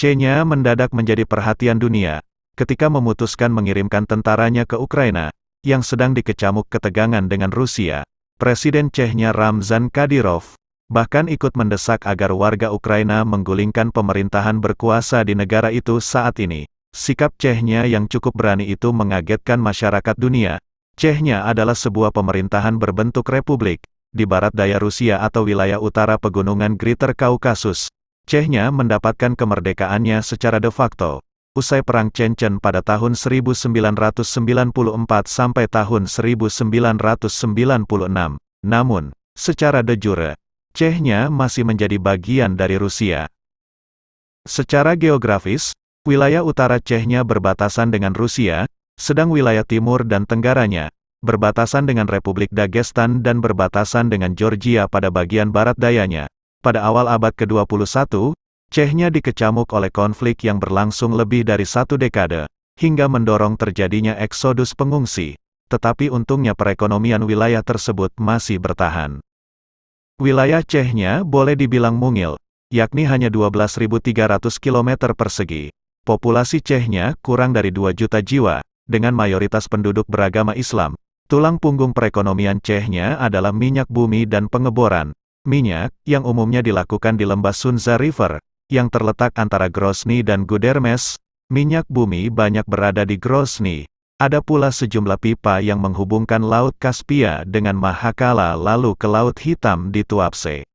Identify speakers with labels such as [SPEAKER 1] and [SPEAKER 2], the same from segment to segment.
[SPEAKER 1] Chechnya mendadak menjadi perhatian dunia, ketika memutuskan mengirimkan tentaranya ke Ukraina, yang sedang dikecamuk ketegangan dengan Rusia. Presiden Chechnya Ramzan Kadyrov, bahkan ikut mendesak agar warga Ukraina menggulingkan pemerintahan berkuasa di negara itu saat ini. Sikap Chechnya yang cukup berani itu mengagetkan masyarakat dunia. Chechnya adalah sebuah pemerintahan berbentuk republik, di barat daya Rusia atau wilayah utara pegunungan Greater Kaukasus. Chechnya mendapatkan kemerdekaannya secara de facto, usai Perang Chechen pada tahun 1994 sampai tahun 1996. Namun, secara de jure, Chechnya masih menjadi bagian dari Rusia. Secara geografis, wilayah utara Chechnya berbatasan dengan Rusia, sedang wilayah timur dan tenggaranya, berbatasan dengan Republik Dagestan dan berbatasan dengan Georgia pada bagian barat dayanya. Pada awal abad ke-21, Chechnya dikecamuk oleh konflik yang berlangsung lebih dari satu dekade, hingga mendorong terjadinya eksodus pengungsi, tetapi untungnya perekonomian wilayah tersebut masih bertahan. Wilayah Chechnya boleh dibilang mungil, yakni hanya 12.300 km persegi. Populasi Chechnya kurang dari 2 juta jiwa, dengan mayoritas penduduk beragama Islam. Tulang punggung perekonomian Chechnya adalah minyak bumi dan pengeboran. Minyak, yang umumnya dilakukan di lembah Sunza River, yang terletak antara Grozny dan Gudermes, minyak bumi banyak berada di Grozny. Ada pula sejumlah pipa yang menghubungkan Laut Kaspia dengan Mahakala lalu ke Laut Hitam di Tuapse.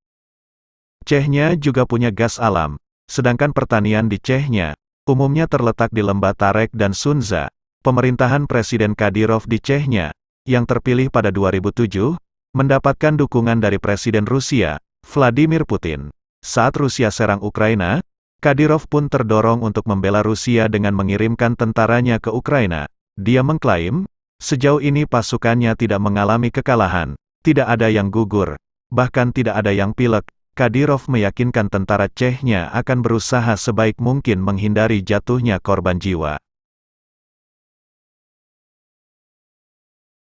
[SPEAKER 1] Chechnya juga punya gas alam, sedangkan pertanian di Chechnya, umumnya terletak di lembah Tarek dan Sunza. Pemerintahan Presiden Kadyrov di Chechnya, yang terpilih pada 2007, mendapatkan dukungan dari Presiden Rusia, Vladimir Putin. Saat Rusia serang Ukraina, Kadyrov pun terdorong untuk membela Rusia dengan mengirimkan tentaranya ke Ukraina. Dia mengklaim, sejauh ini pasukannya tidak mengalami kekalahan, tidak ada yang gugur, bahkan tidak ada yang pilek. Kadyrov meyakinkan tentara Chechnya akan berusaha sebaik mungkin menghindari jatuhnya korban jiwa.